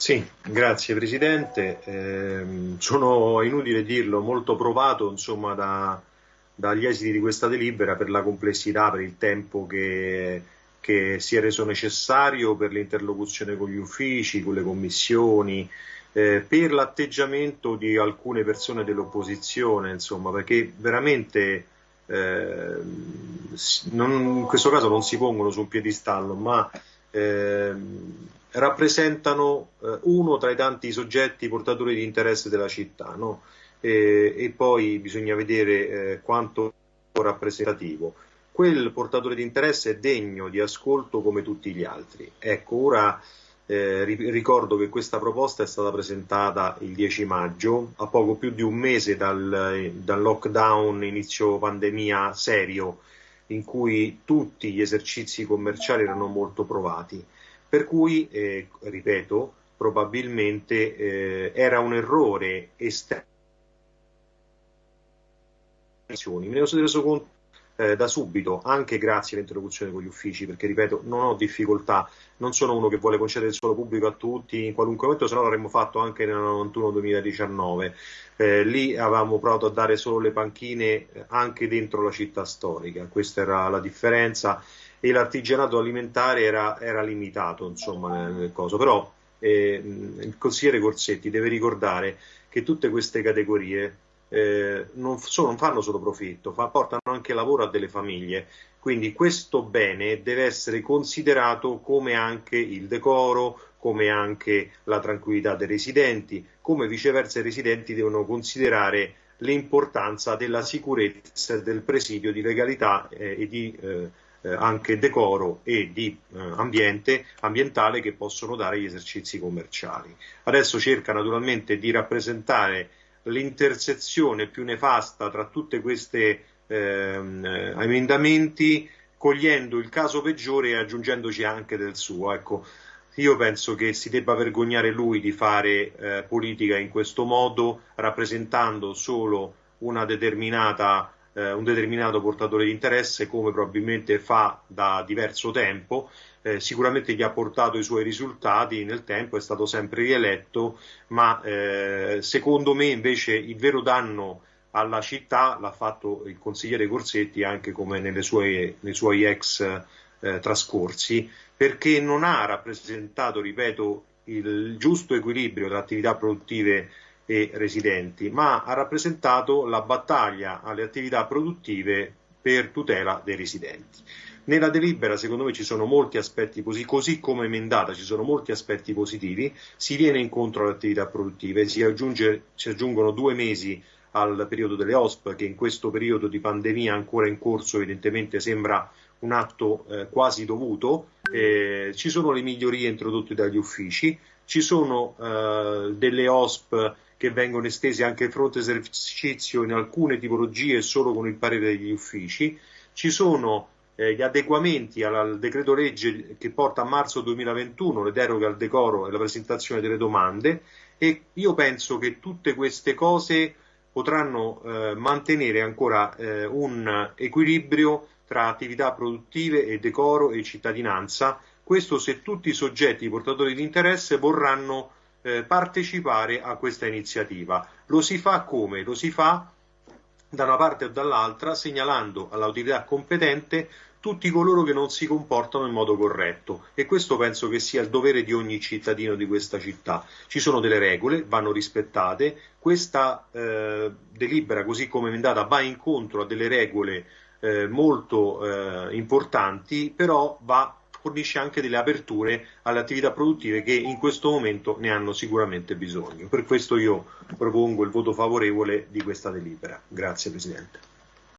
Sì, grazie Presidente. Eh, sono inutile dirlo, molto provato insomma, da, dagli esiti di questa delibera per la complessità, per il tempo che, che si è reso necessario per l'interlocuzione con gli uffici, con le commissioni, eh, per l'atteggiamento di alcune persone dell'opposizione, insomma, perché veramente eh, non, in questo caso non si pongono su un piedistallo, ma eh, rappresentano eh, uno tra i tanti soggetti portatori di interesse della città no? e, e, poi bisogna vedere eh, quanto rappresentativo. Quel portatore di interesse è degno di ascolto come tutti gli altri. Ecco, ora eh, ricordo che questa proposta è stata presentata il 10 maggio, a poco più di un mese dal, dal lockdown inizio pandemia serio, in cui tutti gli esercizi commerciali erano molto provati. Per cui, eh, ripeto, probabilmente eh, era un errore esterno. Me ne sono reso conto eh, da subito, anche grazie all'interlocuzione con gli uffici, perché ripeto, non ho difficoltà, non sono uno che vuole concedere il suolo pubblico a tutti in qualunque momento, se no l'avremmo fatto anche nel 91-2019. Eh, lì avevamo provato a dare solo le panchine eh, anche dentro la città storica, questa era la differenza e l'artigianato alimentare era, era limitato insomma, nel, nel coso. Però eh, il consigliere Corsetti deve ricordare che tutte queste categorie eh, non, sono, non, fanno solo profitto, fa, portano anche lavoro a delle famiglie. Quindi questo bene deve essere considerato come anche il decoro, come anche la tranquillità dei residenti, come viceversa i residenti devono considerare l'importanza della sicurezza del presidio di legalità eh, e di eh, eh, anche decoro e di eh, ambiente ambientale che possono dare gli esercizi commerciali. Adesso cerca naturalmente di rappresentare l'intersezione più nefasta tra tutti questi ehm, emendamenti cogliendo il caso peggiore e aggiungendoci anche del suo. Ecco, io penso che si debba vergognare lui di fare eh, politica in questo modo, rappresentando solo una determinata eh, un determinato portatore di interesse come probabilmente fa da diverso tempo, eh, sicuramente gli ha portato i suoi risultati nel tempo, è stato sempre rieletto, ma eh, secondo me invece il vero danno alla città l'ha fatto il consigliere Corsetti anche come sue, nei suoi ex eh, trascorsi, perché non ha rappresentato, ripeto, il giusto equilibrio tra attività produttive e residenti, ma ha rappresentato la battaglia alle attività produttive per tutela dei residenti. Nella delibera, secondo me, ci sono molti aspetti positivi, così come emendata, ci sono molti aspetti positivi, si viene incontro alle attività produttive, si, aggiunge, si aggiungono due mesi al periodo delle OSP, che in questo periodo di pandemia ancora in corso evidentemente sembra un atto eh, quasi dovuto, eh, ci sono le migliorie introdotte dagli uffici, ci sono eh, delle OSP che vengono estesi anche al fronte esercizio in alcune tipologie solo con il parere degli uffici, ci sono eh, gli adeguamenti al, al, decreto legge che porta a marzo 2021 le deroghe al decoro e la presentazione delle domande e io penso che tutte queste cose potranno eh, mantenere ancora eh, un equilibrio tra attività produttive e decoro e cittadinanza, questo se tutti i soggetti portatori di interesse vorranno eh, partecipare a questa iniziativa. Lo si fa come? Lo si fa da una parte o dall'altra segnalando all'autorità competente tutti coloro che non si comportano in modo corretto e questo penso che sia il dovere di ogni cittadino di questa città. Ci sono delle regole, vanno rispettate, questa eh, delibera così come emendata va incontro a delle regole eh, molto eh, importanti, però va fornisce anche delle aperture alle attività produttive che in questo momento ne hanno sicuramente bisogno. Per questo io propongo il voto favorevole di questa delibera. Grazie Presidente.